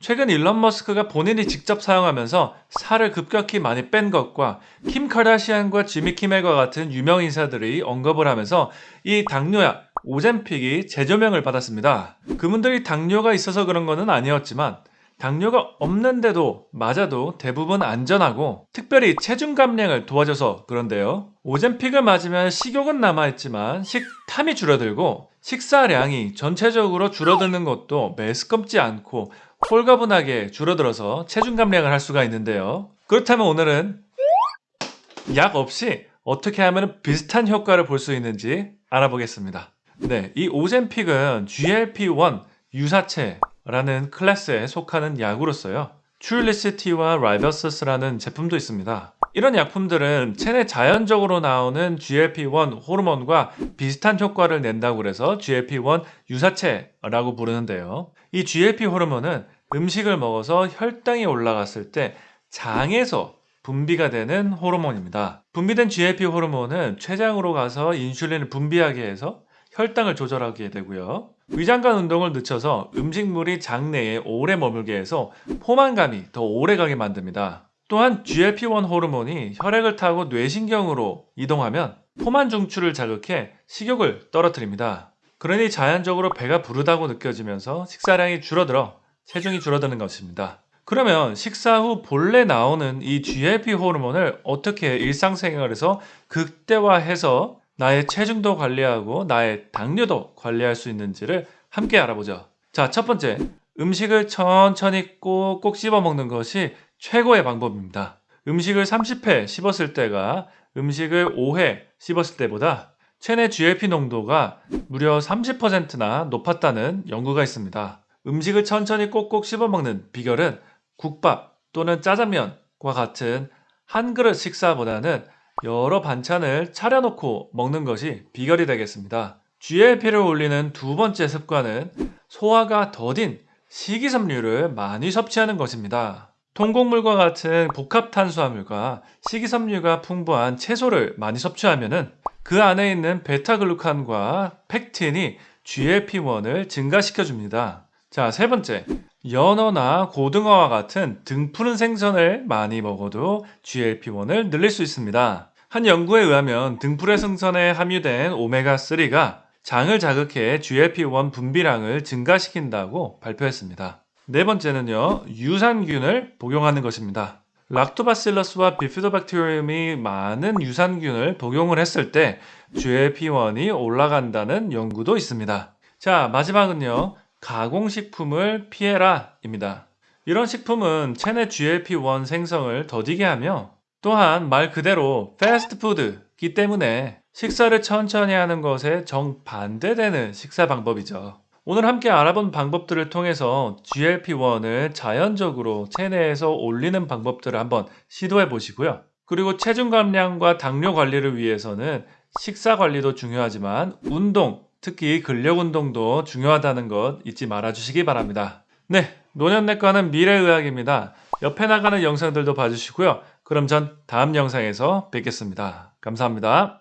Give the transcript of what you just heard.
최근 일론 머스크가 본인이 직접 사용하면서 살을 급격히 많이 뺀 것과 킴 카다시안과 지미 키멜과 같은 유명 인사들이 언급을 하면서 이 당뇨약 오젠픽이 재조명을 받았습니다. 그분들이 당뇨가 있어서 그런 것은 아니었지만 당뇨가 없는데도 맞아도 대부분 안전하고 특별히 체중 감량을 도와줘서 그런데요. 오젠픽을 맞으면 식욕은 남아있지만 식탐이 줄어들고 식사량이 전체적으로 줄어드는 것도 매스껍지 않고 홀가분하게 줄어들어서 체중 감량을 할 수가 있는데요. 그렇다면 오늘은 약 없이 어떻게 하면 비슷한 효과를 볼 수 있는지 알아보겠습니다. 네, 이 오젠픽은 GLP-1 유사체라는 클래스에 속하는 약으로서요. 츄리시티와 라이버서스라는 제품도 있습니다. 이런 약품들은 체내 자연적으로 나오는 GLP-1 호르몬과 비슷한 효과를 낸다고 해서 GLP-1 유사체라고 부르는데요. 이 GLP 호르몬은 음식을 먹어서 혈당이 올라갔을 때 장에서 분비가 되는 호르몬입니다. 분비된 GLP 호르몬은 췌장으로 가서 인슐린을 분비하게 해서 혈당을 조절하게 되고요. 위장관 운동을 늦춰서 음식물이 장내에 오래 머물게 해서 포만감이 더 오래 가게 만듭니다. 또한 GLP-1 호르몬이 혈액을 타고 뇌신경으로 이동하면 포만 중추를 자극해 식욕을 떨어뜨립니다. 그러니 자연적으로 배가 부르다고 느껴지면서 식사량이 줄어들어 체중이 줄어드는 것입니다. 그러면 식사 후 본래 나오는 이 GLP 호르몬을 어떻게 일상생활에서 극대화해서 나의 체중도 관리하고 나의 당뇨도 관리할 수 있는지를 함께 알아보죠. 자, 첫 번째. 음식을 천천히 꼭꼭 씹어 먹는 것이 최고의 방법입니다. 음식을 30회 씹었을 때가 음식을 5회 씹었을 때보다 체내 GLP 농도가 무려 30%나 높았다는 연구가 있습니다. 음식을 천천히 꼭꼭 씹어 먹는 비결은 국밥 또는 짜장면과 같은 한 그릇 식사보다는 여러 반찬을 차려놓고 먹는 것이 비결이 되겠습니다. GLP를 올리는 두 번째 습관은 소화가 더딘 식이섬유를 많이 섭취하는 것입니다. 통곡물과 같은 복합 탄수화물과 식이섬유가 풍부한 채소를 많이 섭취하면 그 안에 있는 베타글루칸과 팩틴이 GLP-1을 증가시켜 줍니다. 자, 세 번째. 연어나 고등어와 같은 등푸른 생선을 많이 먹어도 GLP-1을 늘릴 수 있습니다. 한 연구에 의하면 등푸른 생선에 함유된 오메가3가 장을 자극해 GLP-1 분비량을 증가시킨다고 발표했습니다. 네 번째는요, 유산균을 복용하는 것입니다. 락토바실러스와 비피도박테리움이 많은 유산균을 복용을 했을 때 GLP-1이 올라간다는 연구도 있습니다. 자, 마지막은요, 가공식품을 피해라 입니다. 이런 식품은 체내 GLP-1 생성을 더디게 하며 또한 말 그대로 패스트푸드기 때문에 식사를 천천히 하는 것에 정반대되는 식사 방법이죠. 오늘 함께 알아본 방법들을 통해서 GLP-1을 자연적으로 체내에서 올리는 방법들을 한번 시도해 보시고요. 그리고 체중 감량과 당뇨 관리를 위해서는 식사 관리도 중요하지만 운동, 특히 근력 운동도 중요하다는 것 잊지 말아 주시기 바랍니다. 네, 노년내과는 미래의학입니다. 옆에 나가는 영상들도 봐주시고요. 그럼 전 다음 영상에서 뵙겠습니다. 감사합니다.